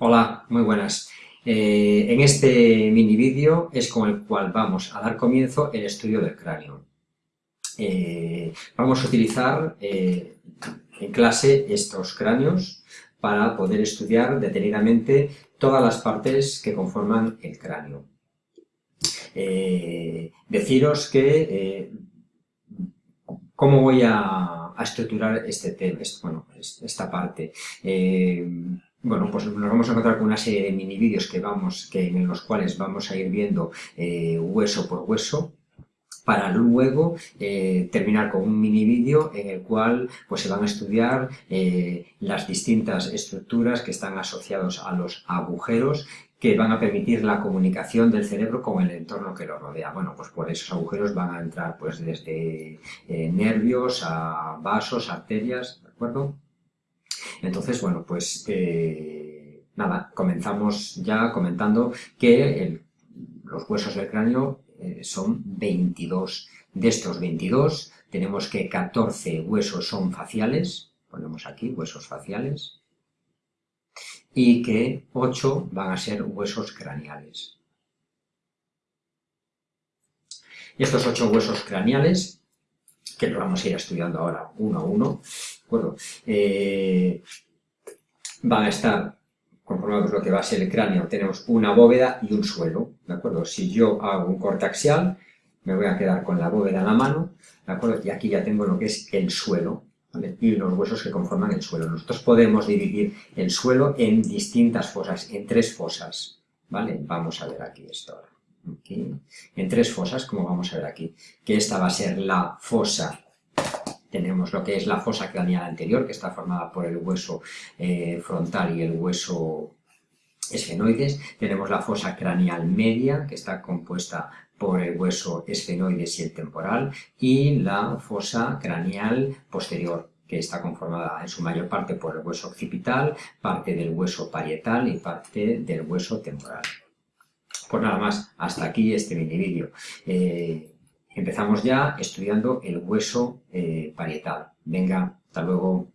Hola, muy buenas. Eh, en este mini vídeo es con el cual vamos a dar comienzo el estudio del cráneo. Eh, vamos a utilizar eh, en clase estos cráneos para poder estudiar detenidamente todas las partes que conforman el cráneo. deciros que cómo voy a, estructurar este tema, bueno, esta parte. Bueno, pues nos vamos a encontrar con una serie de mini vídeos que vamos, que, en los cuales vamos a ir viendo eh, hueso por hueso, para luego eh, terminar con un mini vídeo en el cual pues, se van a estudiar eh, las distintas estructuras que están asociados a los agujeros que van a permitir la comunicación del cerebro con el entorno que lo rodea. Bueno, pues por esos agujeros van a entrar pues desde nervios a vasos, arterias, ¿de acuerdo? Entonces, bueno, pues eh, nada, comenzamos ya comentando que los huesos del cráneo eh, son 22. De estos 22 tenemos que 14 huesos son faciales, ponemos aquí huesos faciales, y que 8 van a ser huesos craneales. Y estos 8 huesos craneales, que los vamos a ir estudiando ahora uno a uno, acuerdo? Eh, van a estar conformados lo que va a ser el cráneo. Tenemos una bóveda y un suelo, ¿de acuerdo? Si yo hago un corte axial, me voy a quedar con la bóveda en la mano, ¿de acuerdo? Y aquí ya tengo lo que es el suelo, ¿vale? Y los huesos que conforman el suelo. Nosotros podemos dividir el suelo en distintas fosas, en tres fosas, ¿vale? Vamos a ver aquí esto ahora. En tres fosas, como vamos a ver aquí, que esta va a ser la fosa tenemos lo que es la fosa craneal anterior, que está formada por el hueso eh, frontal y el hueso esfenoides. Tenemos la fosa craneal media, que está compuesta por el hueso esfenoides y el temporal. Y la fosa craneal posterior, que está conformada en su mayor parte por el hueso occipital, parte del hueso parietal y parte del hueso temporal. Pues nada más, hasta aquí este mini vídeo. Eh, Empezamos ya estudiando el hueso eh, parietal. Venga, hasta luego.